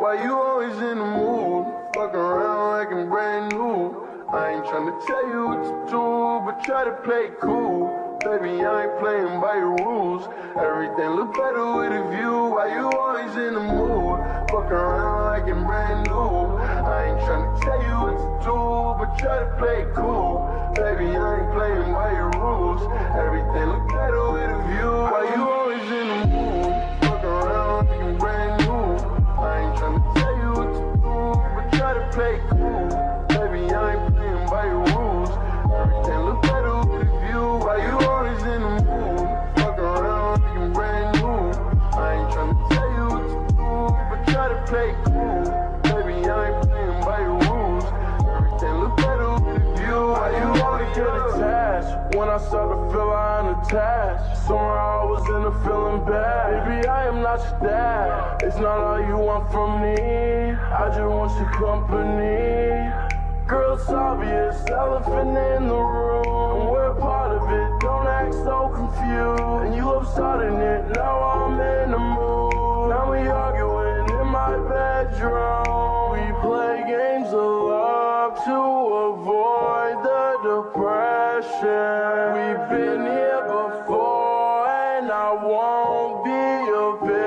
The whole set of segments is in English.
Why you always in the mood? Fucking around like I'm brand new. I ain't tryna tell you what to do, but try to play cool. Baby, I ain't playing by your rules. Everything look better with a view. Why you always in the mood? Fuck around like I'm brand new. I ain't tryna tell you what to do, but try to play cool. Baby, I ain't playing by your rules. Everything look better with a view. Why you always in attached Somehow I was in a feeling bad. Baby, I am not your dad. It's not all you want from me. I just want your company. Girl, it's obvious, elephant in the room. We're part of it, don't act so confused. And you love starting it, now I'm in the mood. Now we arguing in my bedroom. We play games of love to avoid the depression. I won't be a victim.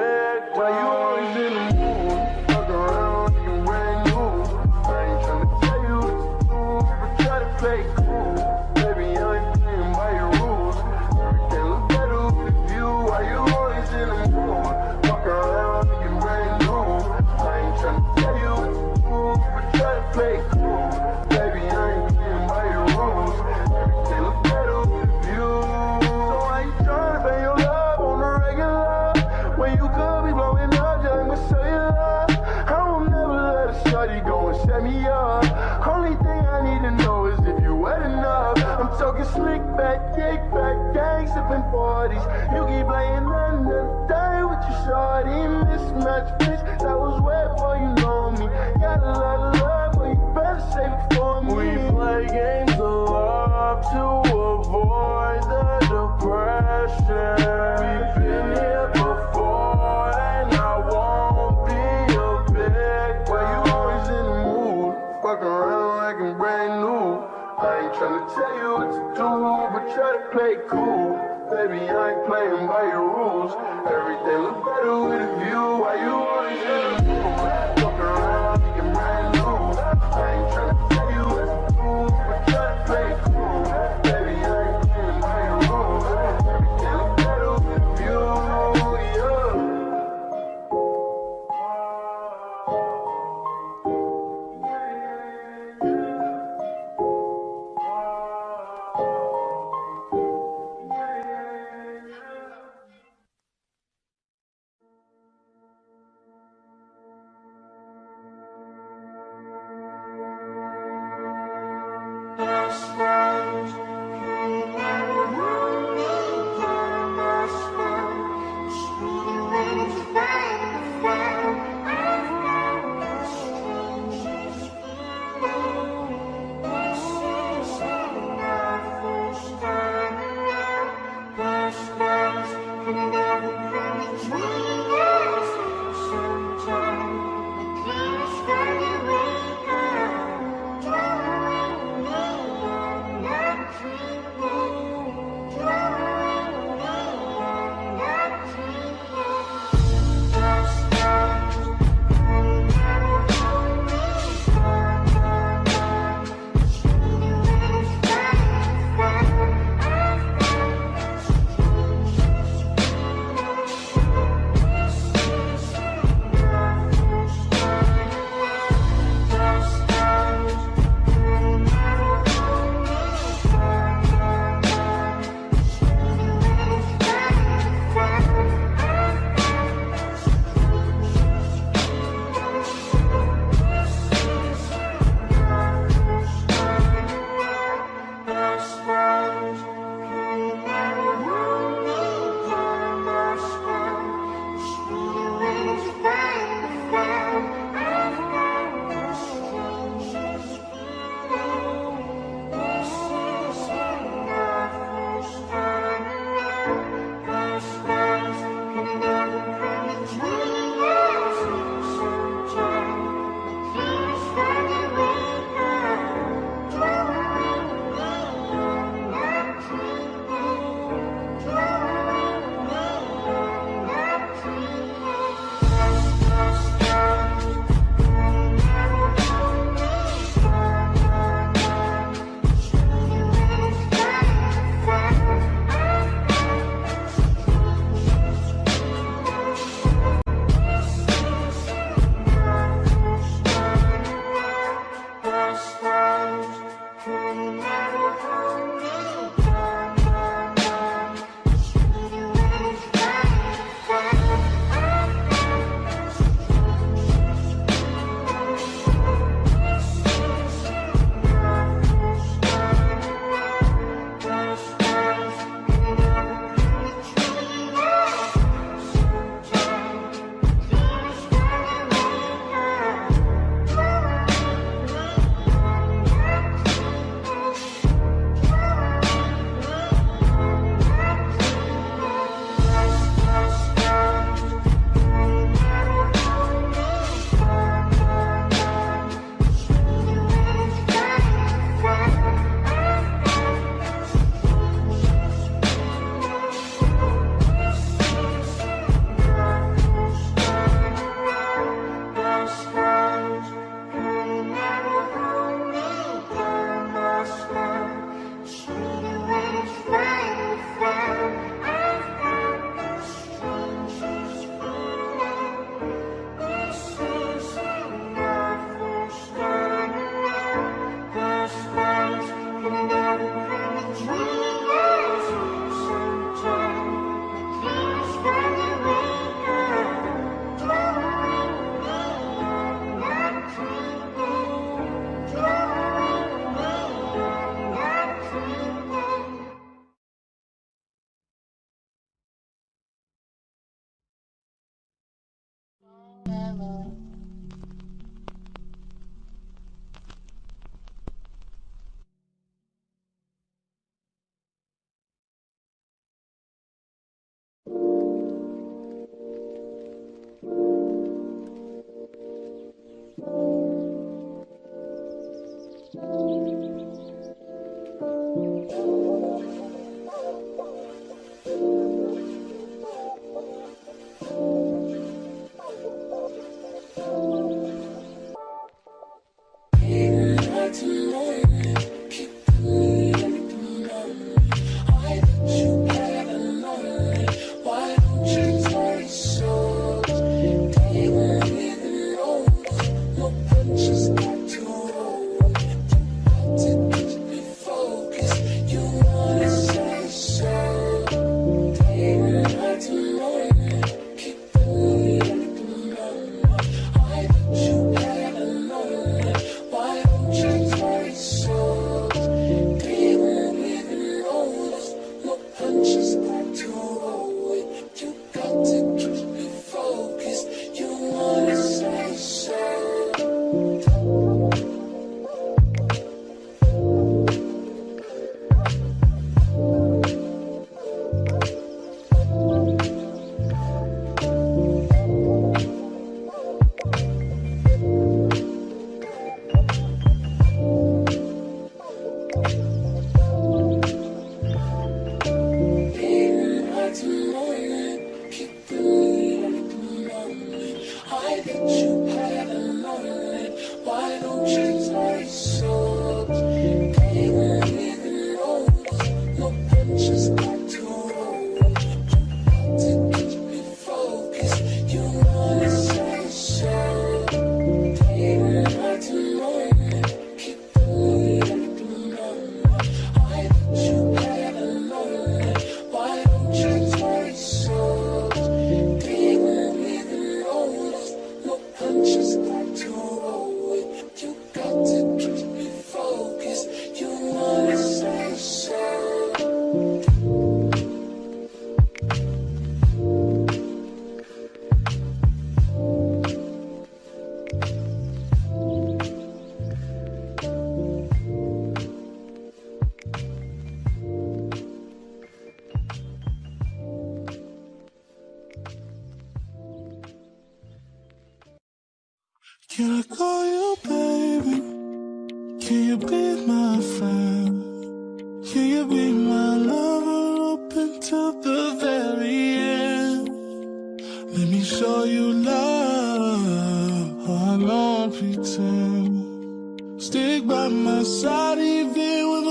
show you love. I don't pretend. Stick by my side even when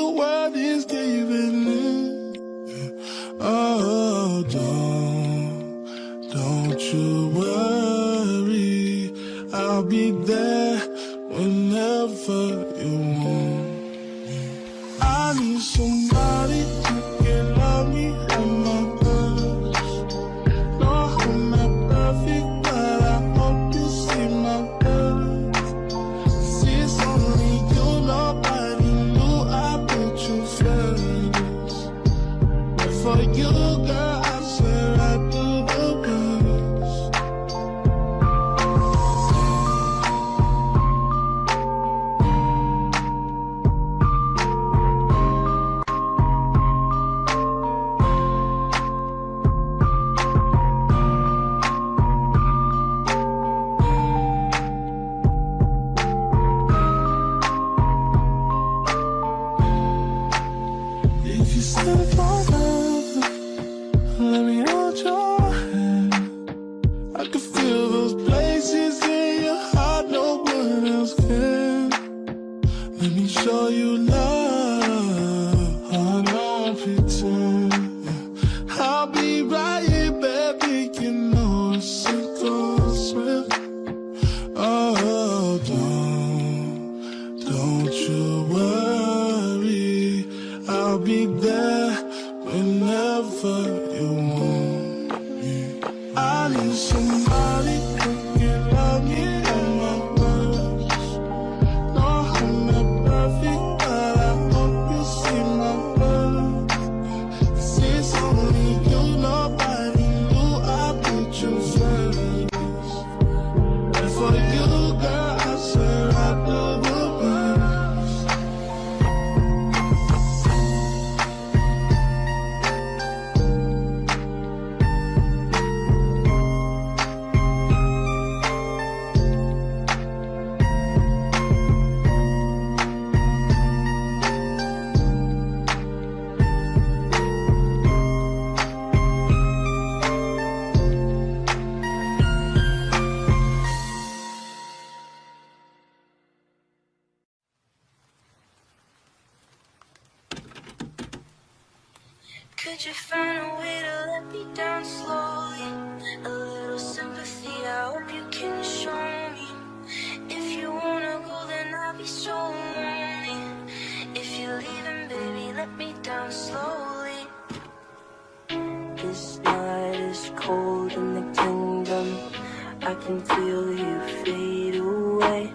until you fade away.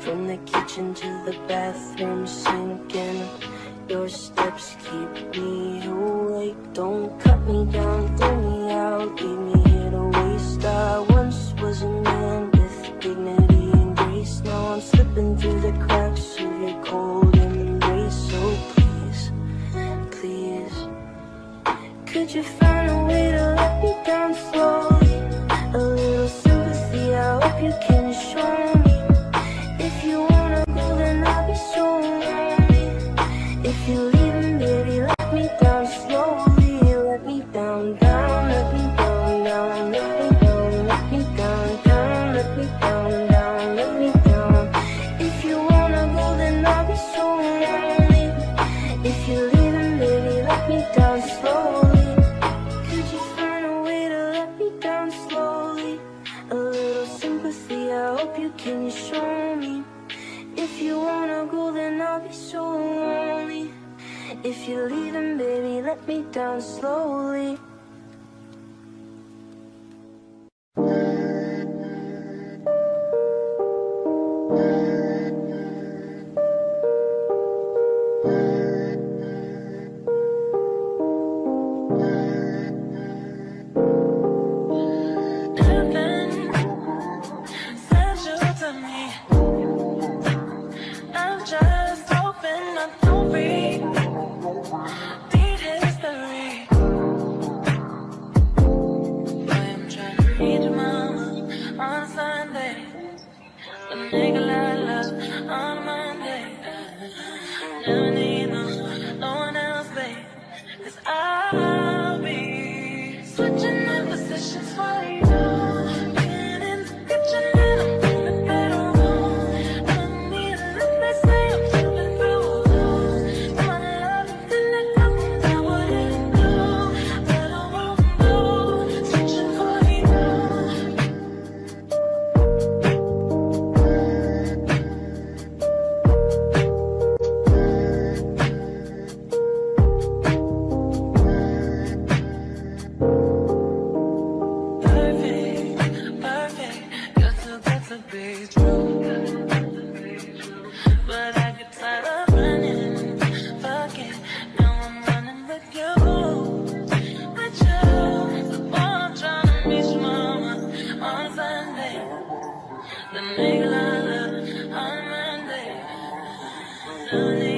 From the kitchen to the bathroom sinking Your steps keep me Don't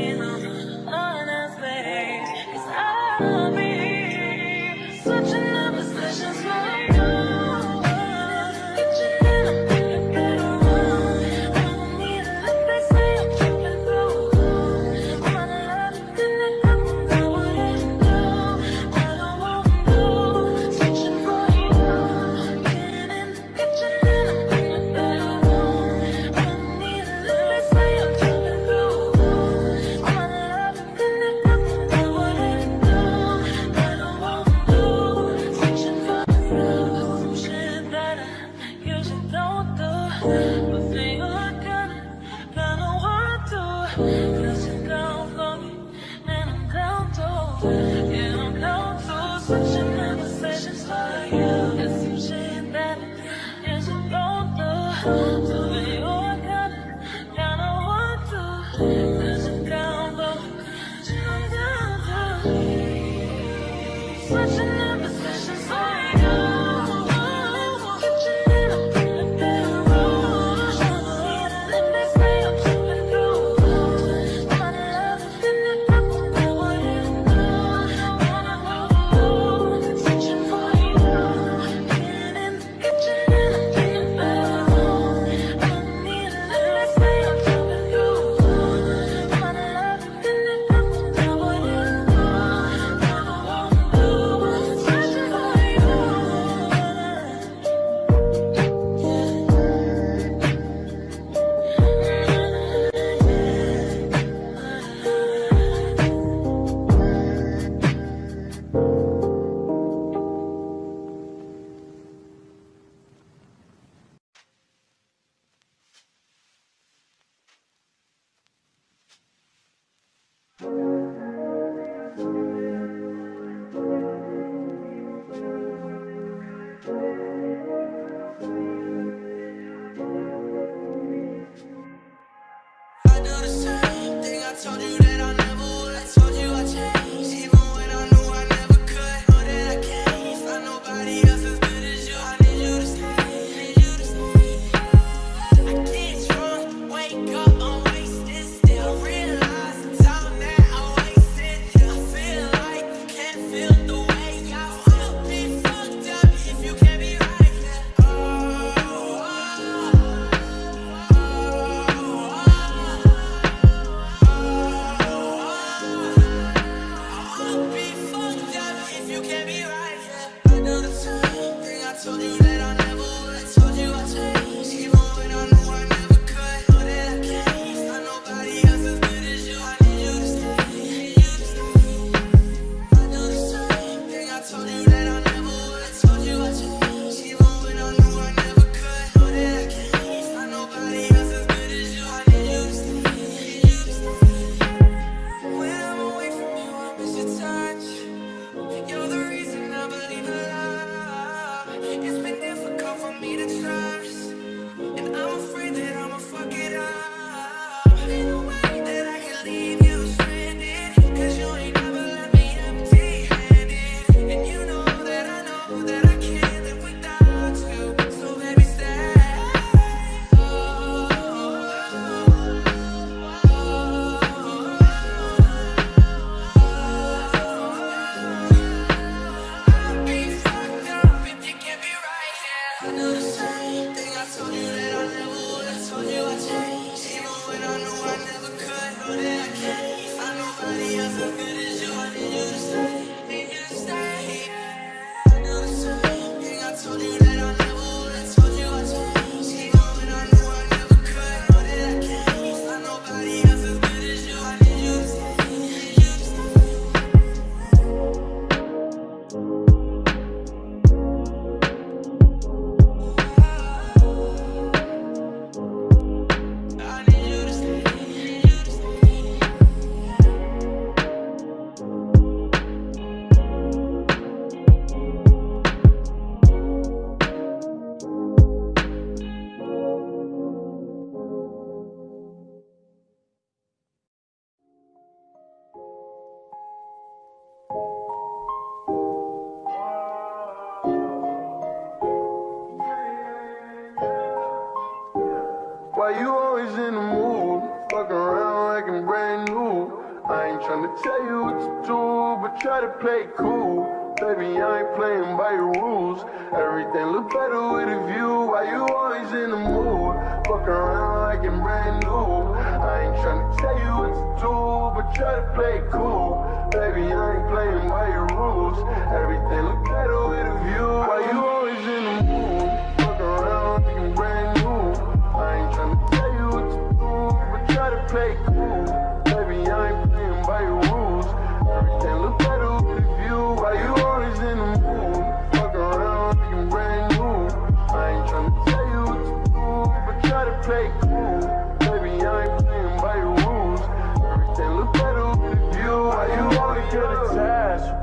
so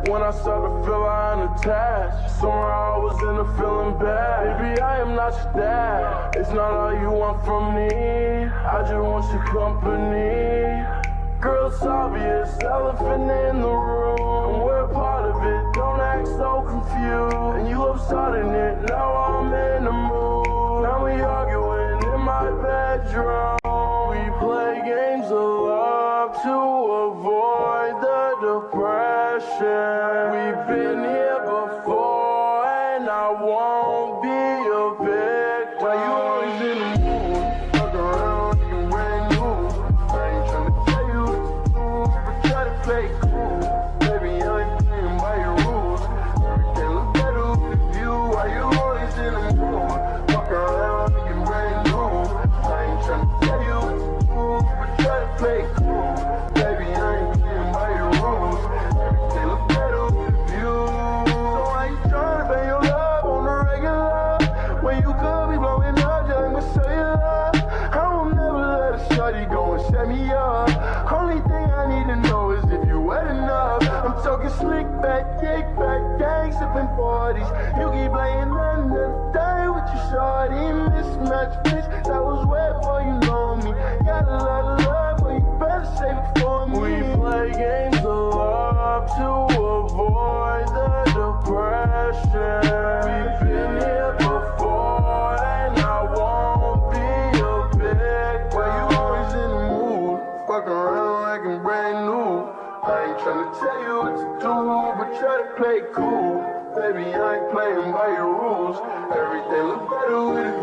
When I start to feel I'm Somehow I was in a feeling bad. Baby, I am not your dad. It's not all you want from me. I just want your company. Girl, it's obvious, elephant in the room. And We're part of it, don't act so confused. And you love starting it, now I'm in the mood. Now we arguing in my bedroom. Hashem. I was wet for you lonely. Got a lot of love, but you better save it for me. We play games of love to avoid the depression. We've been here before, and I won't be a big Why you always in the mood? Fuck around like I'm brand new. I ain't tryna tell you what to do, but try to play cool. Baby, I ain't playing by your rules. Everything look better with it.